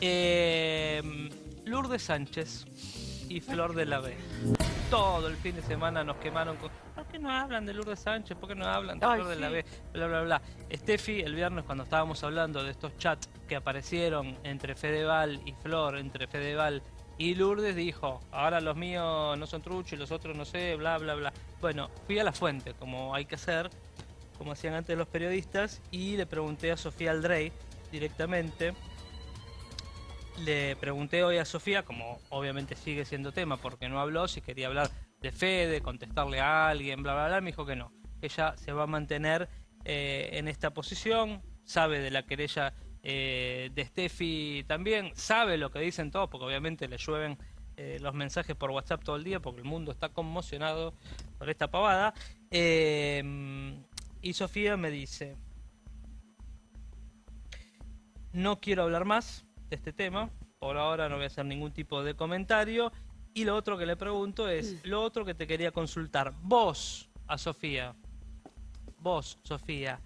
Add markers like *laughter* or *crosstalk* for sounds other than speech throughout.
Eh, Lourdes Sánchez y Flor de la B. Todo el fin de semana nos quemaron con... ¿Por qué no hablan de Lourdes Sánchez? ¿Por qué no hablan de Ay, Flor de la. B? Bla, bla, bla. Steffi, el viernes cuando estábamos hablando de estos chats que aparecieron entre Fedeval y Flor, entre Fedeval y Lourdes, dijo, ahora los míos no son truchos y los otros no sé, bla, bla, bla. Bueno, fui a la fuente, como hay que hacer, como hacían antes los periodistas, y le pregunté a Sofía Aldrey directamente le pregunté hoy a Sofía, como obviamente sigue siendo tema porque no habló, si quería hablar de Fede, contestarle a alguien, bla, bla, bla. Me dijo que no. Ella se va a mantener eh, en esta posición, sabe de la querella eh, de Steffi también, sabe lo que dicen todos, porque obviamente le llueven eh, los mensajes por WhatsApp todo el día, porque el mundo está conmocionado por esta pavada. Eh, y Sofía me dice, no quiero hablar más de este tema. Por ahora no voy a hacer ningún tipo de comentario. Y lo otro que le pregunto es, lo otro que te quería consultar. Vos, a Sofía, vos, Sofía,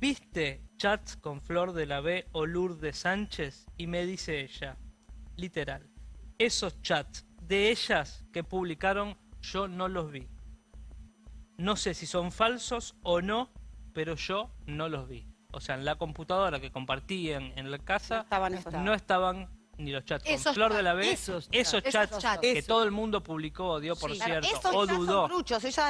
¿viste chats con Flor de la B o Lourdes Sánchez? Y me dice ella, literal, esos chats de ellas que publicaron, yo no los vi. No sé si son falsos o no, pero yo no los vi. O sea, en la computadora que compartían en la casa, No estaban esos. no estaban ni los chats con Esos Flor de la B, esos esos, chats, chats, esos chats. que Esos. todo el mundo publicó, dio por Sí, cierto, o dudó.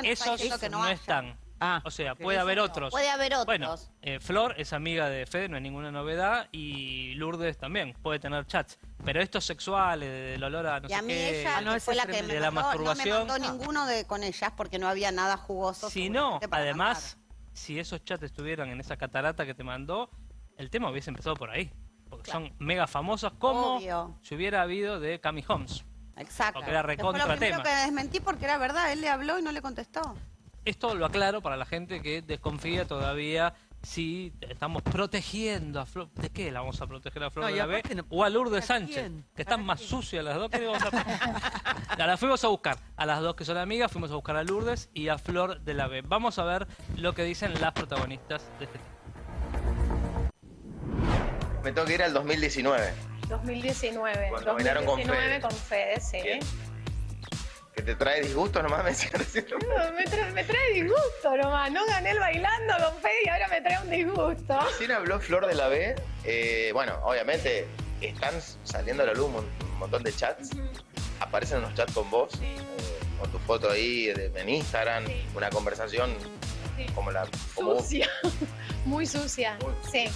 Esos que no están. Ah, O sea, puede haber no. otros. Puede haber otros. Bueno, eh, Flor es amiga de Fede, no hay ninguna novedad, y Lourdes también puede tener chats. Pero estos sexuales, del olor a no y sé a mí qué, ella Ah, no, fue la que me De la mandó, no me masturbación. mandó ninguno de, con ellas porque no había nada jugoso. Si no, además, si esos chats estuvieran en esa catarata que te mandó, el tema hubiese empezado por ahí. Porque Claro. son mega famosas como Obvio. si hubiera habido de Cami Holmes. Exacto. Porque era fue recontra lo primero tema. que desmentí porque era verdad, él le habló y no le contestó. Esto lo aclaro para la gente que desconfía todavía si estamos protegiendo a Flor. ¿De qué la vamos a proteger a Flor No, de la B? no- O a Lourdes ¿para Sánchez, quién? que están ¿Para más quién? sucias las dos. ¿Qué le vamos a *laughs* La- Las fuimos a buscar. A las dos que son amigas, fuimos a buscar a Lourdes y a Flor de la B. Vamos a ver lo que dicen las protagonistas de este tema. Me tengo que ir al 2019, 2019. Cuando bailaron con 2019 Fede. con Fede, sí. Bien. Que te trae disgusto nomás *laughs* me. No, me, trae, me trae disgusto nomás. No gané el bailando con Fede y ahora me trae un disgusto. Recién habló Flor de la B, eh, bueno, obviamente están saliendo a la luz un, mon- un montón de chats, aparecen unos chats con vos, Sí. eh, con tu foto ahí de- en Instagram, Sí. una conversación Sí. como la... Como. *laughs* Sucia. Muy sucia. Sí.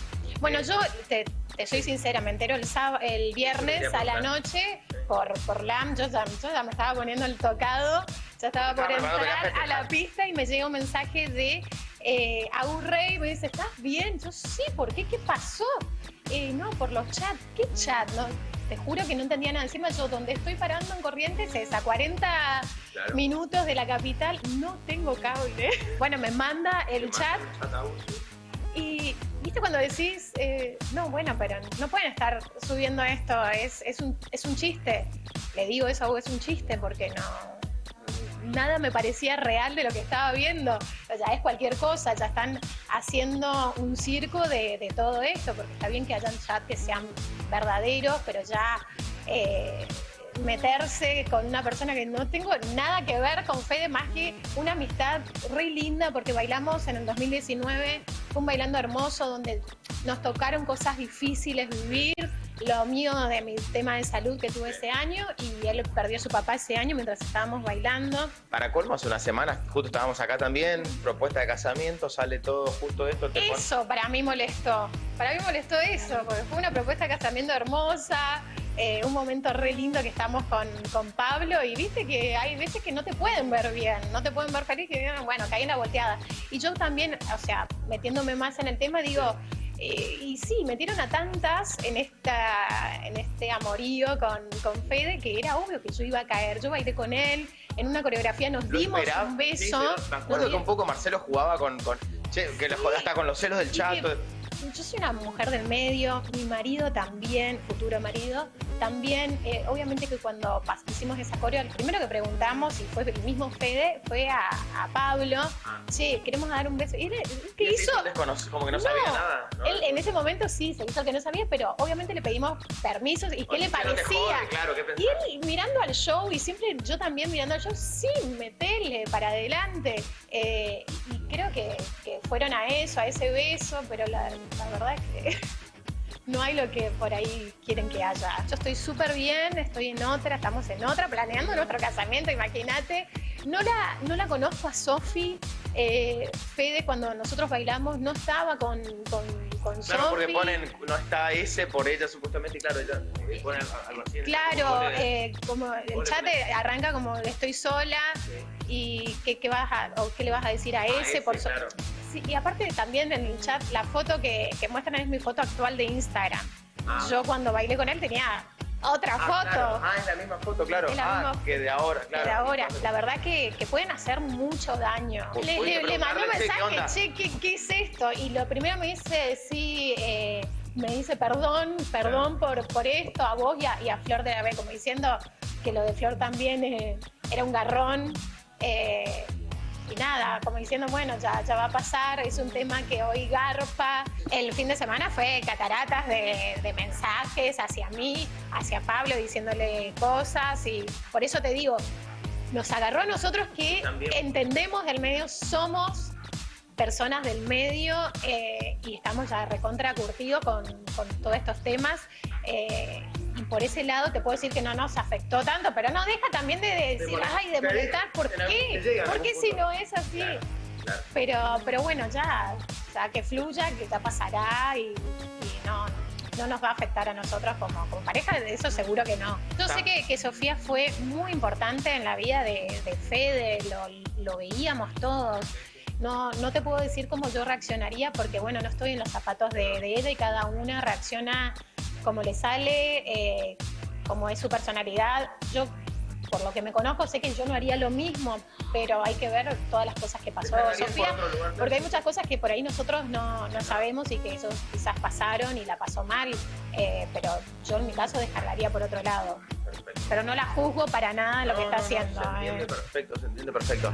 Bueno, yo te, te soy sincera, me entero el, sáb- el viernes a la noche por, por LAM. Yo ya, yo ya me estaba poniendo el tocado, ya estaba por entrar a la pista y me llega un mensaje de eh, Agus Rey. Me dice, ¿estás bien? Yo sí, ¿por qué? ¿Qué pasó? Eh, no, por los chats. ¿Qué chat? No, te juro que no entendía nada. Encima yo donde estoy parando en Corrientes es a 40 Claro. minutos de la capital. No tengo cable. *laughs* Bueno, me manda el chat y, ¿viste cuando decís, eh, no, bueno, pero no pueden estar subiendo esto, es, es, un, es un chiste? Le digo eso a vos, es un chiste, porque no. Nada me parecía real de lo que estaba viendo. Ya es cualquier cosa, ya están haciendo un circo de, de todo esto, porque está bien que hayan chats que sean verdaderos, pero ya. eh, meterse con una persona que no tengo nada que ver con Fede más que una amistad re linda porque bailamos en el 2019, fue un bailando hermoso donde nos tocaron cosas difíciles vivir, lo mío de mi tema de salud que tuve ese año y él perdió a su papá ese año mientras estábamos bailando. Para colmo, hace unas semanas, justo estábamos acá también, propuesta de casamiento, sale todo justo esto. Te pon- Eso para mí molestó, para mí molestó eso, porque fue una propuesta de casamiento hermosa, eh, un momento re lindo que estamos con, con Pablo y viste que hay veces que no te pueden ver bien, no te pueden ver feliz, que bueno, caí en la volteada. Y yo también, o sea, metiéndome más en el tema, digo, eh, y sí, metieron a tantas en, esta, en este amorío con, con Fede que era obvio que yo iba a caer. Yo bailé con él, en una coreografía nos Lo dimos esperaba, un sí, beso. pero me acuerdo que un poco Marcelo jugaba con, con che, que lo jodía hasta con los celos del Sí, chato. Yo soy una mujer del medio, mi marido también, futuro marido, también, eh, obviamente que cuando hicimos esa coreo, lo primero que preguntamos, y fue el mismo Fede, fue a, a Pablo, che, queremos dar un beso. Y él, ¿qué Y hizo? como que no, sabía nada. ¿no? Él en ese momento sí, se hizo que no sabía, pero obviamente le pedimos permisos y qué le no parecía. jode, claro, ¿qué? Y él mirando al show, y siempre yo también mirando al show, sí, metele para adelante. Eh, y creo que, fueron a eso, a ese beso, pero la, la verdad es que *laughs* no hay lo que por ahí quieren que haya. Yo estoy súper bien, estoy en otra, estamos en otra, planeando nuestro casamiento, imagínate. No la, no la conozco a Sofi. Eh, Fede, cuando nosotros bailamos, no estaba con, con, con Claro, porque ponen, no está ese por ella supuestamente, claro, ella eh, pone algo así. el- Claro, pone- eh, como el chat arranca como estoy sola y qué, qué vas a, o qué le vas a decir a ese, por so- claro. Sí, y aparte también en el chat la foto que, que muestran es mi foto actual de Instagram. Ah. Yo cuando bailé con él tenía otra Ah, foto. claro. Ah, es la misma foto, claro. La ah, misma- que de ahora, claro. Pero ahora, la verdad que, que pueden hacer mucho daño. Le, le- le mandó un mensaje, che, ¿qué, qué es esto? Y lo primero me dice, sí, eh, me dice perdón, perdón por, por esto, a vos y a, y a Flor de la B, como diciendo que lo de Flor también eh, era un garrón. eh, nada, como diciendo, bueno, ya, ya va a pasar, es un tema que hoy garpa. El fin de semana fue cataratas de, de mensajes hacia mí, hacia Pablo, diciéndole cosas y por eso te digo, nos agarró a nosotros que También. entendemos del medio, somos personas del medio eh, y estamos ya recontra curtidos con, con todos estos temas. eh, y por ese lado te puedo decir que no nos afectó tanto, pero no deja también de decir, ay, de molestar, ¿por qué? ¿Por qué si no es así? Claro, claro. Pero, pero bueno, ya, ya que fluya, que ya pasará y, y no, no nos va a afectar a nosotros como, como pareja, de eso seguro que no. Yo sé que, que Sofía fue muy importante en la vida de, de Fede, lo, lo veíamos todos. No, no te puedo decir cómo yo reaccionaría porque, bueno, no estoy en los zapatos de, de ella y cada una reacciona como le sale, eh, como es su personalidad. Yo, por lo que me conozco, sé que yo no haría lo mismo, pero hay que ver todas las cosas que pasó Sofía. Porque hay muchas cosas que por ahí nosotros no, no sabemos y que ellos quizás pasaron y la pasó mal, eh, pero yo en mi caso descargaría por otro lado. Perfecto. Pero no la juzgo para nada lo que No, está no, no, haciendo. Se entiende eh. perfecto, se entiende perfecto.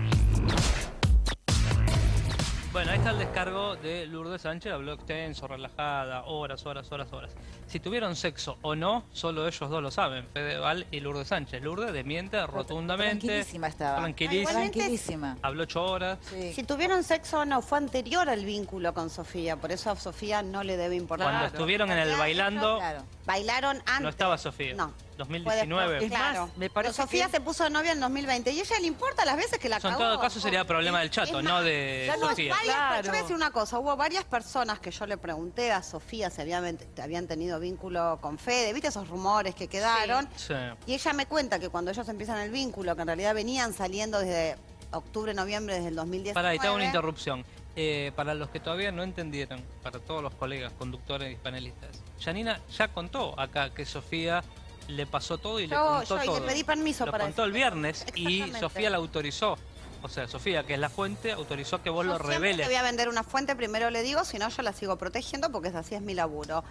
Bueno, ahí está el descargo de Lourdes Sánchez, habló extenso, relajada, horas, horas, horas, horas. Si tuvieron sexo o no, solo ellos dos lo saben, Fedeval y Lourdes Sánchez. Lourdes desmiente rotundamente. Tranquilísima estaba. Tranquilísima. Igualmente- Tranquilísima. Habló ocho horas. Sí. Si tuvieron sexo o no, fue anterior al vínculo con Sofía, por eso a Sofía no le debe importar. Cuando estuvieron en el bailando, Claro. Bailaron antes. no estaba Sofía. No. 2019. Fue después, más, claro. me parece Pero Sofía que- se puso novia en 2020 y ella le importa las veces que la Eso en cagó. todo caso sería problema del chato, no de ya no, Sofía. varias- Claro. Yo voy a decir una cosa, hubo varias personas que yo le pregunté a Sofía si habían, habían tenido vínculo con Fede, ¿viste esos rumores que quedaron? Sí. Y ella me cuenta que cuando ellos empiezan el vínculo, que en realidad venían saliendo desde octubre, noviembre desde el 2019. Para, y te hago una interrupción. Eh, para los que todavía no entendieron, para todos los colegas, conductores y panelistas, Janina ya contó acá que Sofía le pasó todo y le Yo- contó yo- y le todo. pedí permiso lo para contó el viernes y. Sofía la autorizó. O sea, Sofía, que es la fuente, autorizó que vos Yo lo reveles. te voy a vender una fuente, primero le digo, si no yo la sigo protegiendo porque así es mi laburo.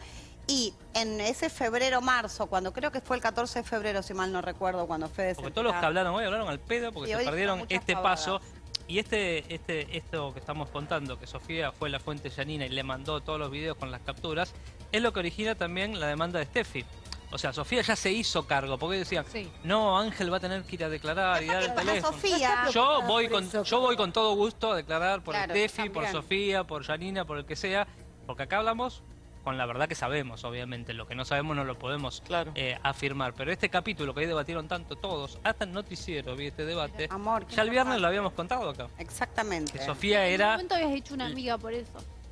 Y en ese febrero, marzo, cuando creo que fue el 14 de febrero, si mal no recuerdo, cuando Fede se Porque todos los que hablaron hoy hablaron al pedo porque se perdieron este pavadas. paso. Y este, este, esto que estamos contando, que Sofía fue la fuente Janina y le mandó todos los videos con las capturas, es lo que origina también la demanda de Steffi. O sea, Sofía ya se hizo cargo, porque decían, Sí. no, Ángel va a tener que ir a declarar y dar el teléfono. Sofía, Yo voy con, yo voy con todo gusto a declarar por Claro, Steffi, por. Sofía, por Janina, por el que sea, porque acá hablamos con la verdad que sabemos, obviamente. Lo que no sabemos no lo podemos Claro. eh, afirmar. Pero este capítulo que hoy debatieron tanto todos, hasta el noticiero vi este debate, Amor, ya el viernes lo habíamos contado acá. Exactamente. Que Sofía En un era, momento habías dicho una amiga por eso.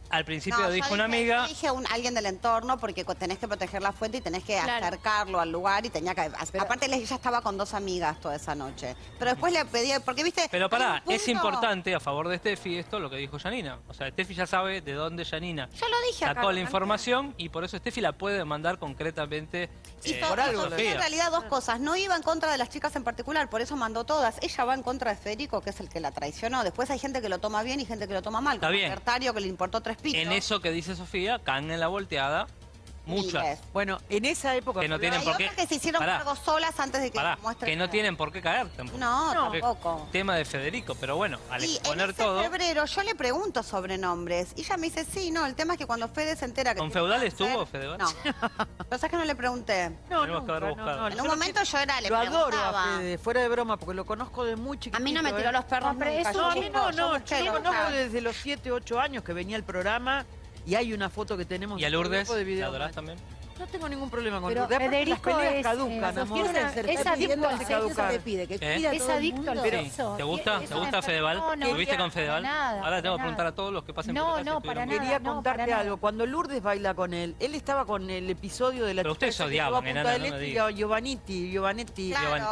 Al principio No, dijo una amiga, yo dije un, alguien del entorno porque tenés que proteger la fuente y tenés que Claro. acercarlo al lugar y tenía que... aparte ella estaba con dos amigas toda esa noche. Pero después le pedí... Porque viste... Pero pará, es importante a favor de Steffi esto lo que dijo Janina. O sea, Steffi ya sabe de dónde Janina Yo lo dije acá. sacó la ¿no? información y por eso Steffi la puede mandar concretamente Y eh, a Sofía Sofía. en realidad dos cosas. No iba en contra de las chicas en particular, por eso mandó todas. Ella va en contra de Federico, que es el que la traicionó. Después hay gente que lo toma bien y gente que lo toma mal. Está como bien. Bertario, que le importó tres en eso que dice Sofía, caen en la volteada muchas. miles. Bueno, en esa época... Que no tienen Hay por qué- otras que se hicieron Pará. cargo solas antes de que Pará, muestren que no tienen por qué caer tampoco. No, No. tampoco. Tema de Federico, pero bueno, al Y en exponer ese todo... febrero yo le pregunto sobre nombres y ella me dice, sí, no, el tema es que cuando Fede se entera que... ¿Con Feudal cáncer- estuvo, Fedeval? No. Lo que es que no le pregunté. No, no, buscado. no, En yo un lo momento yo era, le Lo adoro a Fede, fuera de broma, porque lo conozco de muy chiquitito. A mí no me tiró ¿eh? los perros No, pero yo No, a mí no, no, yo lo conozco desde los 7, 8 años que venía el programa y hay una foto que tenemos ¿Y a Lourdes? de ¿La video adorás match. también? No tengo ningún problema con Pero Lourdes. Federico las peleas es, caducan, eh, amor. Es adicto pide que ¿Eh? a Es todo el adicto al sexo. ¿Te gusta? ¿Te es gusta Fedeval? no, no, ¿Estuviste con Fedeval? nada, Ahora tengo que preguntar nada. a todos los que pasen No, por no, estuvieron para nada. Quería no, contarte para nada. algo. Cuando Lourdes baila con él, él estaba con el episodio de la Pero ustedes que odiaban, enana, no me Este digas. Giovanetti. Giovanni-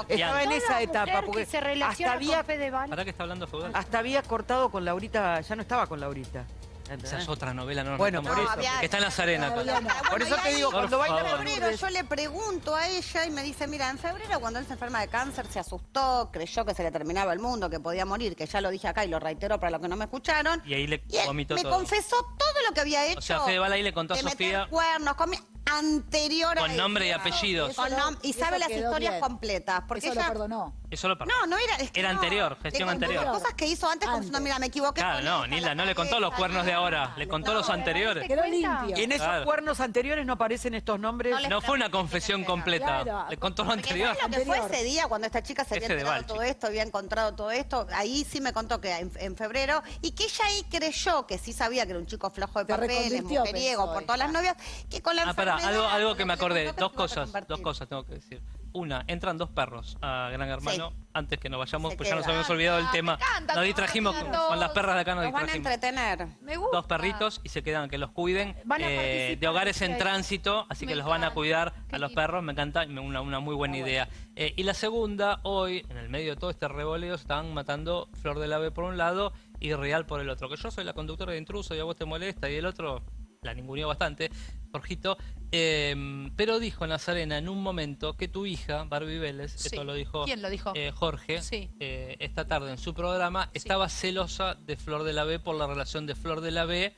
Estaba en esa etapa que porque se relaciona con Fedeval. ¿Para qué está hablando Feudal? hasta había cortado con Laurita, ya no estaba con Laurita. Esa es otra novela, no nos Bueno, por eso. que está en las arenas. Todavía no. Bueno, Por eso te digo, Por cuando. En con febrero yo le pregunto a ella y me dice, mira, en febrero cuando él se enferma de cáncer se asustó, creyó que se le terminaba el mundo, que podía morir, que ya lo dije acá y lo reitero para los que no me escucharon. Y ahí le Y él vomitó me todo. confesó todo lo que había hecho. O sea, Fedeval ahí le contó a de meter Sofía cuernos, con mi- anterior a con nombre y eso. apellidos. Con nom- y eso sabe las quedó historias bien. completas. Porque Eso ella... lo perdonó. Eso lo No, no era. Es que Era no. anterior, gestión Le contó anterior. las cosas que hizo antes, Antes. mira, me equivoqué. Claro, no, esta, Nilda, no le contó los cuernos de ahora, le contó No, los anteriores. Quedó limpio. Y en esos Claro. cuernos anteriores no aparecen estos nombres. No No fue una confesión completa. Claro. Le contó lo anterior. ¿sabes lo que fue ese día cuando esta chica se había enterado todo esto, había encontrado todo esto? Ahí sí me contó que en, en febrero y que ella ahí creyó que sí sabía que era un chico flojo de papeles, mujeriego, pensó por todas las novias, que con la Ah, pará, algo, algo que me acordé. Dos cosas, dos cosas tengo que decir. Una, entran dos perros a Gran Hermano. Antes que nos vayamos, Se pues ya nos habíamos olvidado del Ah, tema. encanta, Nos distrajimos con, las perras de acá, nos Nos van a distrajimos. entretener. Me gusta. Dos perritos y se quedan, que los cuiden Van a eh, de hogares en tránsito, así Me que los van a cuidar a los perros, me encanta, una, una muy buena idea. Eh, y la segunda, hoy, en el medio de todo este revoleo, están matando Flor del Ave por un lado y Real por el otro. Que yo soy la conductora de intruso y a vos te molesta y el otro la ninguneó bastante, Jorgito. Eh, pero dijo Nazarena en un momento que tu hija, Barbie Vélez, Sí. esto lo dijo, ¿Quién lo dijo? eh, Jorge, Sí. eh, esta tarde en su programa, estaba celosa de Flor de la B por la relación de Flor de la B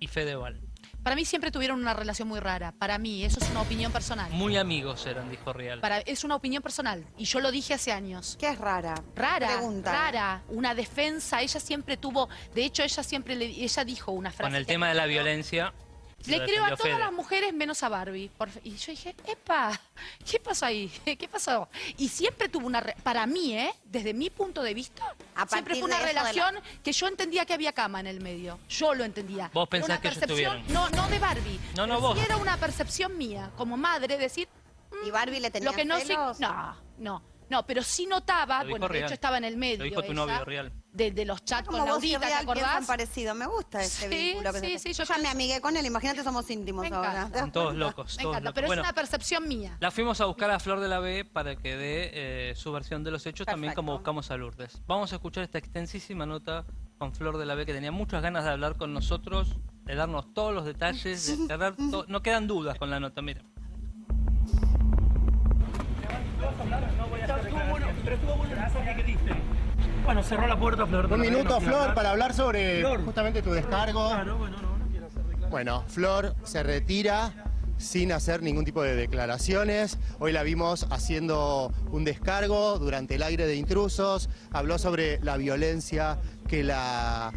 y Fedeval. Para mí siempre tuvieron una relación muy rara. Para mí, eso es una opinión personal. Muy amigos eran, dijo Real. Para, es una opinión personal. Y yo lo dije hace años. ¿Qué es rara? Rara, Pregunta. rara, una defensa. Ella siempre tuvo, de hecho, ella siempre le, ella dijo una frase. Con el tema de la violencia. Le creo a todas Fede. las mujeres menos a Barbie. Por- y yo dije, epa, ¿qué pasó ahí? *laughs* ¿Qué pasó? Y siempre tuvo una, re- para mí, ¿eh? Desde mi punto de vista, A siempre fue una la- relación que yo entendía que había cama en el medio. Yo lo entendía. Vos pensás una que percepción, no, no de Barbie. No, no, vos. era una percepción mía, como madre, decir, ¿Y Barbie le tenía lo que no sé, celos? no, no, no, pero sí notaba, bueno, de Real. hecho estaba en el medio. Lo dijo tu novio, Real. De, de los chats Como con Laurita, ¿te acordás? parecido. Me gusta este Sí, vínculo que sí, se sí, yo ya me amigué con él. Imagínate, somos íntimos Me ahora. encanta. ¿Te das Son todos locos. Me todos encanta, locos. pero Bueno, es una percepción mía. la fuimos a buscar a Flor de la B para que dé eh, su versión de los hechos, también como buscamos a Lourdes. Vamos a escuchar esta extensísima nota con Flor de la B que tenía muchas ganas de hablar con nosotros, de darnos todos los detalles, de *laughs* cerrar to- no quedan dudas con la nota, mira. Bueno, cerró la puerta Flor. Un minuto, Flor, para hablar sobre Flor. justamente tu descargo. Claro, bueno, no, no quiero hacer reclamo. Bueno, Flor se retira sin hacer ningún tipo de declaraciones. Hoy la vimos haciendo un descargo durante el aire de intrusos. Habló sobre la violencia que la,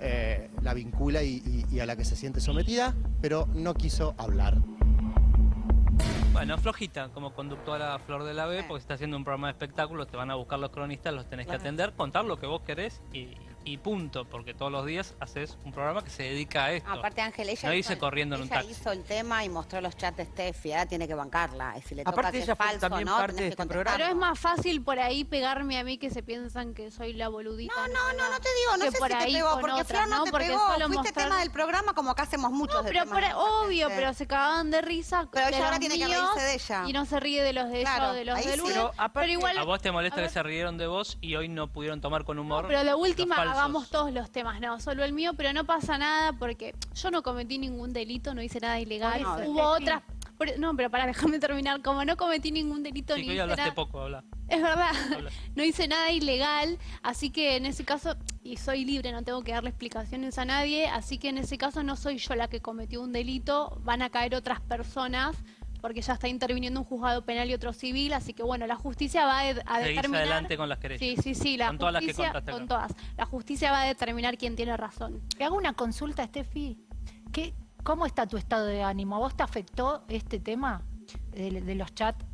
eh, la vincula y, y- y a la que se siente sometida, pero no quiso hablar. Bueno, flojita como conductora Flor de la B, porque está haciendo un programa de espectáculos, te van a buscar los cronistas, los tenés que atender, contar lo que vos querés y, y punto, porque todos los días haces un programa que se dedica a esto. Aparte, Ángel, ella, No hizo, dice corriendo en un taxi. hizo el tema y mostró los chats de Steffi. Ahora tiene que bancarla. Y si le toca Aparte, que ella es fue falso, también ¿no? parte Tenés de que este programa. Pero es más fácil por ahí pegarme a mí que se piensan que soy la boludita. No, no, no, no te digo, no sé por si te pegó, porque otra, Flor no, ¿no? te Porque pegó. Fuiste mostrar- tema del programa como acá hacemos muchos No, pero temas por ahí- de obvio, gente. pero se cagaban de risa Pero ella ahora tiene que reírse de ella. y no se ríe de los de ella o de los de. Pero igual, ¿A vos te molesta que se rieron de vos y hoy no pudieron tomar con humor? Pero de última? Hagamos todos los temas, no, solo el mío, pero no pasa nada porque yo no cometí ningún delito, no hice nada ilegal. Hubo otras, Por- no, pero para *laughs* dejarme terminar, como no cometí ningún delito Sí, ni hoy hablaste nada- poco, habla. Es verdad, Habla. *laughs* no hice nada ilegal, así que en ese caso, y soy libre, no tengo que darle explicaciones a nadie, así que en ese caso no soy yo la que cometió un delito, van a caer otras personas, porque ya está interviniendo un juzgado penal y otro civil, así que bueno, la justicia va a, de- a determinar... adelante con las querellas. Sí, sí, sí, la Con todas las que justicia, con todas. La justicia va a determinar quién tiene razón. Te hago una consulta, Steffi. ¿Qué, ¿Cómo está tu estado de ánimo? ¿A vos te afectó este tema de, de los chats